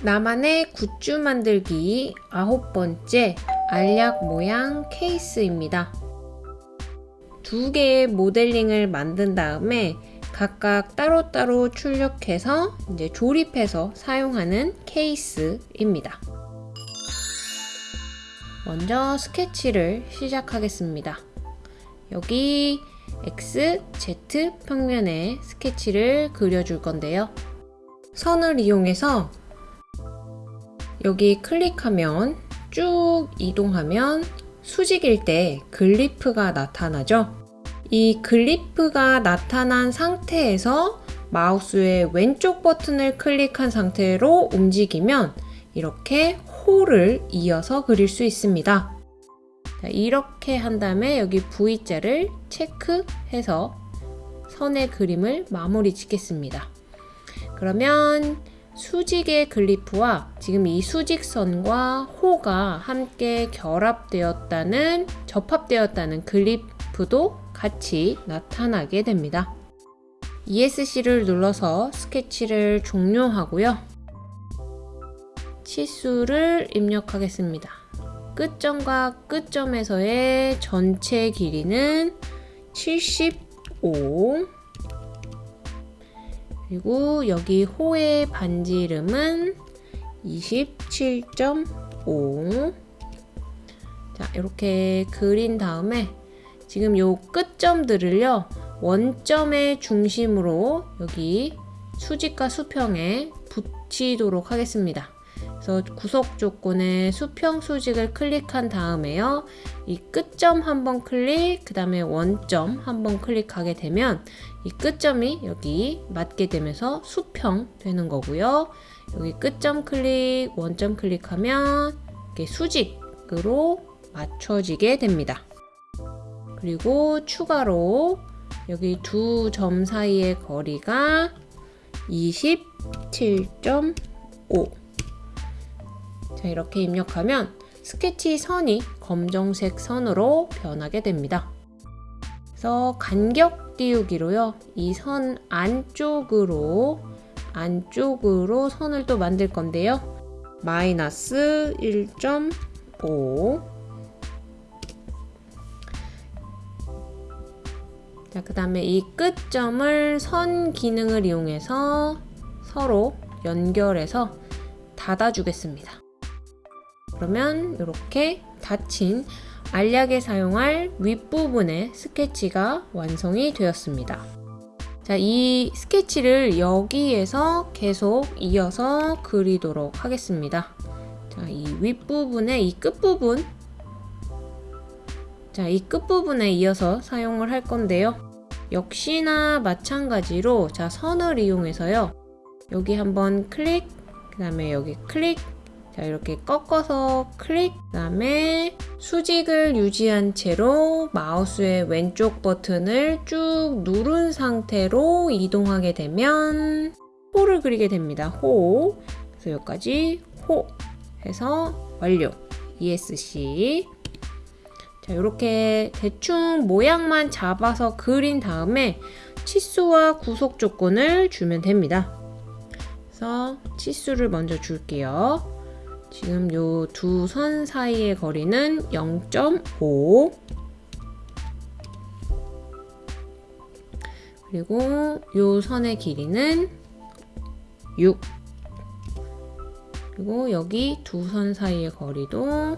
나만의 굿즈 만들기 아홉 번째 알약 모양 케이스입니다. 두 개의 모델링을 만든 다음에 각각 따로따로 출력해서 이제 조립해서 사용하는 케이스입니다. 먼저 스케치를 시작하겠습니다. 여기 X, Z 평면에 스케치를 그려줄 건데요. 선을 이용해서 여기 클릭하면 쭉 이동하면 수직일 때 글리프가 나타나죠. 이 글리프가 나타난 상태에서 마우스의 왼쪽 버튼을 클릭한 상태로 움직이면 이렇게 호를 이어서 그릴 수 있습니다. 자, 이렇게 한 다음에 여기 V자를 체크해서 선의 그림을 마무리 짓겠습니다. 그러면 수직의 글리프와 지금 이 수직선과 호가 함께 결합되었다는 접합되었다는 글리프도 같이 나타나게 됩니다. ESC를 눌러서 스케치를 종료하고요. 치수를 입력하겠습니다. 끝점과 끝점에서의 전체 길이는 75 그리고 여기 호의 반지름은 27.5 자, 이렇게 그린 다음에 지금 요 끝점들을요 원점의 중심으로 여기 수직과 수평에 붙이도록 하겠습니다. 그래서 구속 조건의 수평 수직을 클릭한 다음에요. 이 끝점 한번 클릭, 그 다음에 원점 한번 클릭하게 되면 이 끝점이 여기 맞게 되면서 수평 되는 거고요. 여기 끝점 클릭, 원점 클릭하면 이렇게 수직으로 맞춰지게 됩니다. 그리고 추가로 여기 두 점 사이의 거리가 27.5 자, 이렇게 입력하면 스케치 선이 검정색 선으로 변하게 됩니다. 그래서 간격 띄우기로요. 이 선 안쪽으로 안쪽으로 선을 또 만들 건데요. 마이너스 1.5 자, 그 다음에 이 끝점을 선 기능을 이용해서 서로 연결해서 닫아주겠습니다. 그러면 이렇게 닫힌 알약에 사용할 윗부분의 스케치가 완성이 되었습니다. 자, 이 스케치를 여기에서 계속 이어서 그리도록 하겠습니다. 자, 이 윗부분의 이 끝부분 자, 이 끝부분에 이어서 사용을 할 건데요. 역시나 마찬가지로 자, 선을 이용해서요. 여기 한번 클릭, 그 다음에 여기 클릭, 자 이렇게 꺾어서 클릭 그 다음에 수직을 유지한 채로 마우스의 왼쪽 버튼을 쭉 누른 상태로 이동하게 되면 호를 그리게 됩니다. 호 그래서 여기까지 호 해서 완료 ESC 자 이렇게 대충 모양만 잡아서 그린 다음에 치수와 구속 조건을 주면 됩니다. 그래서 치수를 먼저 줄게요. 지금 요 두 선 사이의 거리는 0.5 그리고 요 선의 길이는 6 그리고 여기 두 선 사이의 거리도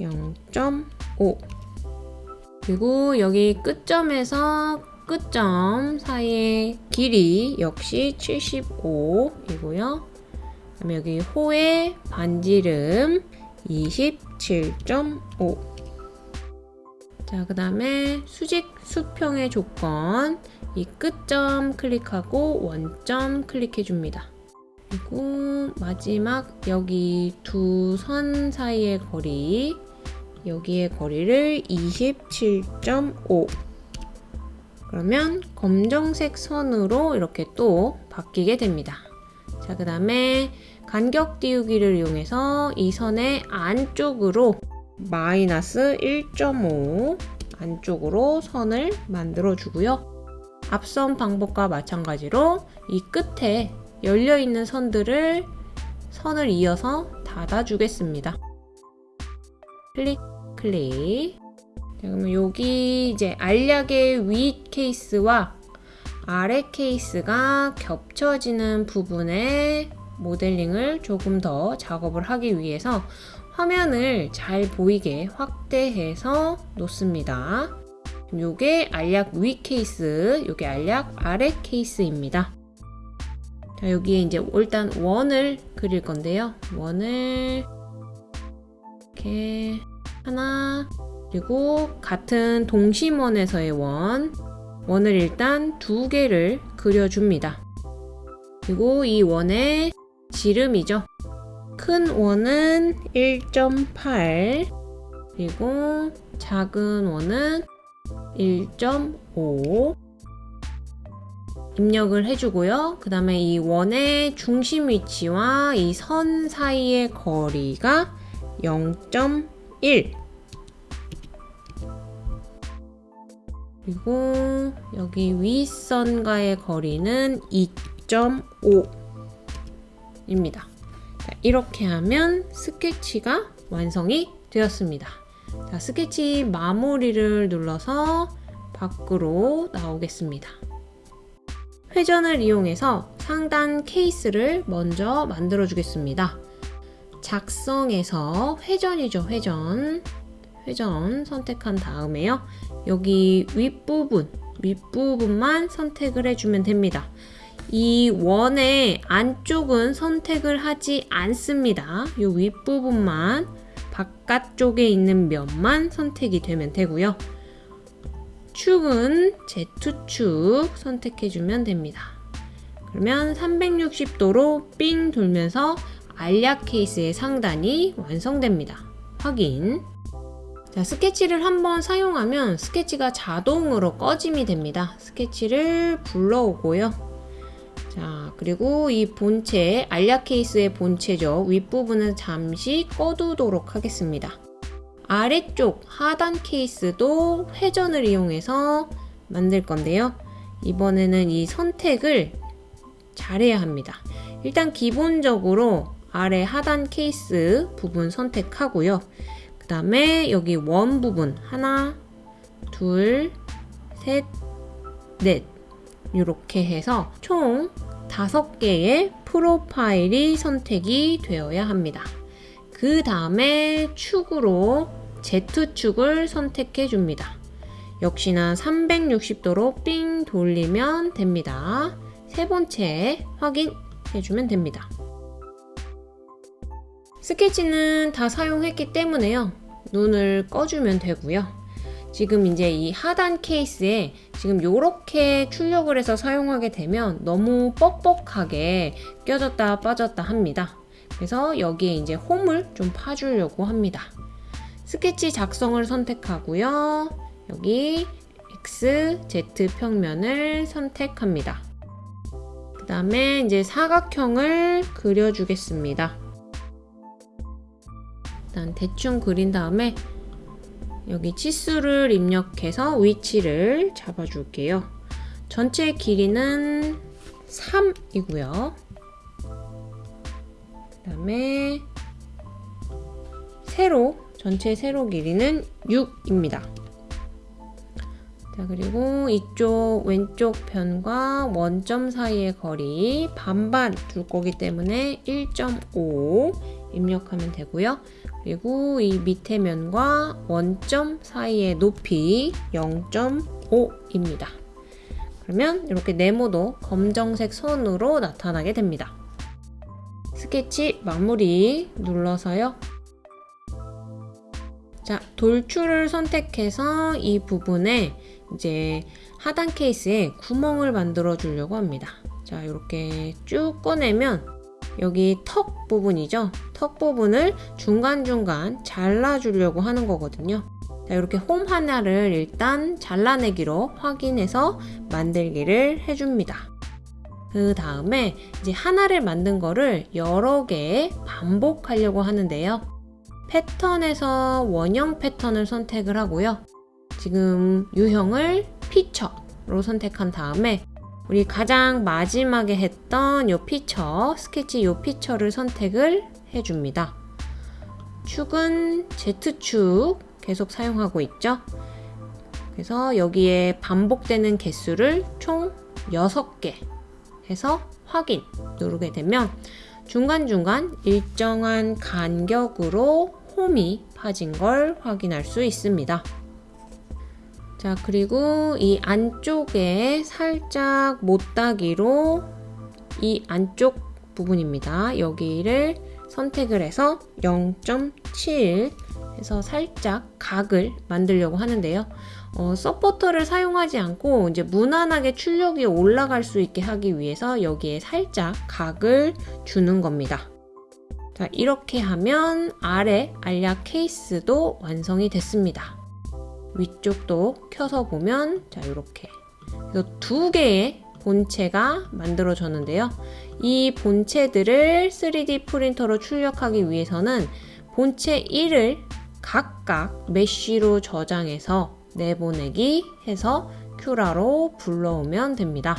0.5 그리고 여기 끝점에서 끝점 사이의 길이 역시 75이고요. 그다음에 여기 호의 반지름 27.5 자, 그 다음에 수직 수평의 조건 이 끝점 클릭하고 원점 클릭해 줍니다. 그리고 마지막 여기 두 선 사이의 거리 여기의 거리를 27.5 그러면 검정색 선으로 이렇게 또 바뀌게 됩니다. 자, 그 다음에 간격 띄우기를 이용해서 이 선의 안쪽으로 마이너스 1.5 안쪽으로 선을 만들어 주고요. 앞선 방법과 마찬가지로 이 끝에 열려있는 선들을 선을 이어서 닫아주겠습니다. 클릭, 클릭. 자, 그러면 여기 이제 알약의 위 케이스와 아래 케이스가 겹쳐지는 부분에 모델링을 조금 더 작업을 하기 위해서 화면을 잘 보이게 확대해서 놓습니다. 요게 알약 위 케이스, 요게 알약 아래 케이스입니다. 자, 여기에 이제 일단 원을 그릴 건데요. 원을 이렇게 하나 그리고 같은 동심원에서의 원 원을 일단 두 개를 그려줍니다. 그리고 이 원의 지름이죠. 큰 원은 1.8 그리고 작은 원은 1.5 입력을 해주고요. 그 다음에 이 원의 중심 위치와 이 선 사이의 거리가 0.1 그리고 여기 윗선과의 거리는 2.5입니다. 이렇게 하면 스케치가 완성이 되었습니다. 자, 스케치 마무리를 눌러서 밖으로 나오겠습니다. 회전을 이용해서 상단 케이스를 먼저 만들어 주겠습니다. 작성에서 회전이죠, 회전. 회전 선택한 다음에요. 여기 윗부분, 윗부분만 선택을 해주면 됩니다. 이 원의 안쪽은 선택을 하지 않습니다. 이 윗부분만 바깥쪽에 있는 면만 선택이 되면 되고요. 축은 Z축 선택해주면 됩니다. 그러면 360도로 삥 돌면서 알약 케이스의 상단이 완성됩니다. 확인. 자, 스케치를 한번 사용하면 스케치가 자동으로 꺼짐이 됩니다. 스케치를 불러오고요. 자, 그리고 이 본체, 알약 케이스의 본체죠. 윗부분은 잠시 꺼두도록 하겠습니다. 아래쪽 하단 케이스도 회전을 이용해서 만들 건데요. 이번에는 이 선택을 잘해야 합니다. 일단 기본적으로 아래 하단 케이스 부분 선택하고요. 다음에 여기 원 부분 하나, 둘, 셋, 넷 이렇게 해서 총 다섯 개의 프로파일이 선택이 되어야 합니다. 그 다음에 축으로 Z축을 선택해 줍니다. 역시나 360도로 삥 돌리면 됩니다. 세 번째 확인해 주면 됩니다. 스케치는 다 사용했기 때문에요. 눈을 꺼주면 되고요. 지금 이제 이 하단 케이스에 지금 이렇게 출력을 해서 사용하게 되면 너무 뻑뻑하게 껴졌다 빠졌다 합니다. 그래서 여기에 이제 홈을 좀 파주려고 합니다. 스케치 작성을 선택하고요. 여기 X, Z 평면을 선택합니다. 그 다음에 이제 사각형을 그려주겠습니다. 일단 대충 그린 다음에 여기 치수를 입력해서 위치를 잡아줄게요. 전체 길이는 3이고요. 그 다음에 세로, 전체 세로 길이는 6입니다. 자, 그리고 이쪽 왼쪽 편과 원점 사이의 거리 반반 둘 거기 때문에 1.5 입력하면 되고요. 그리고 이 밑에 면과 원점 사이의 높이 0.5입니다. 그러면 이렇게 네모도 검정색 선으로 나타나게 됩니다. 스케치 마무리 눌러서요. 자, 돌출을 선택해서 이 부분에 이제 하단 케이스에 구멍을 만들어 주려고 합니다. 자, 이렇게 쭉 꺼내면 여기 턱 부분이죠. 턱 부분을 중간중간 잘라주려고 하는 거거든요. 자, 이렇게 홈 하나를 일단 잘라내기로 확인해서 만들기를 해줍니다. 그 다음에 이제 하나를 만든 거를 여러 개 반복하려고 하는데요. 패턴에서 원형 패턴을 선택을 하고요. 지금 유형을 피처로 선택한 다음에 우리 가장 마지막에 했던 요 피처, 스케치 요 피처를 선택을 해줍니다. 축은 Z축 계속 사용하고 있죠. 그래서 여기에 반복되는 개수를 총 6개 해서 확인 누르게 되면 중간중간 일정한 간격으로 홈이 파진 걸 확인할 수 있습니다. 자, 그리고 이 안쪽에 살짝 못따기로 이 안쪽 부분입니다. 여기를 선택을 해서 0.7 해서 살짝 각을 만들려고 하는데요. 어, 서포터를 사용하지 않고 이제 무난하게 출력이 올라갈 수 있게 하기 위해서 여기에 살짝 각을 주는 겁니다. 자, 이렇게 하면 아래 알약 케이스도 완성이 됐습니다. 위쪽도 켜서 보면 자, 이렇게 그래서 두 개의 본체가 만들어졌는데요. 이 본체들을 3D 프린터로 출력하기 위해서는 본체 1을 각각 메쉬로 저장해서 내보내기 해서 큐라로 불러오면 됩니다.